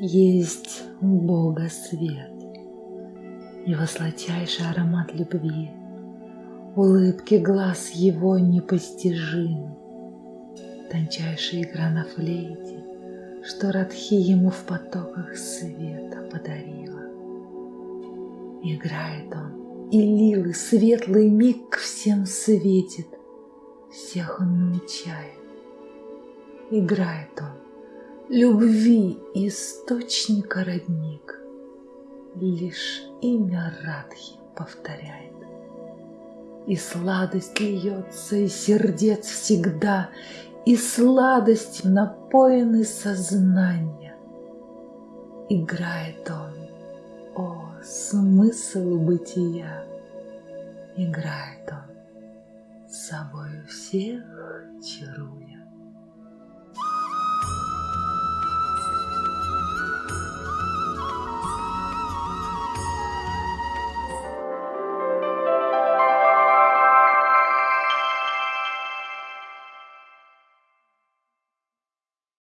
Есть у Бога свет, Его сладчайший аромат любви, Улыбки глаз Его непостижим, Тончайшая игра на флейте, Что Радхи Ему в потоках света подарила. Играет Он, и лилы светлый миг всем светит, Всех Он научает. Играет Он, любви источника родник, Лишь имя Радхи повторяет. И сладость льется из сердец всегда, И сладость напоены сознания. Играет он, о, смысл бытия, Играет он, собою всех чаруя.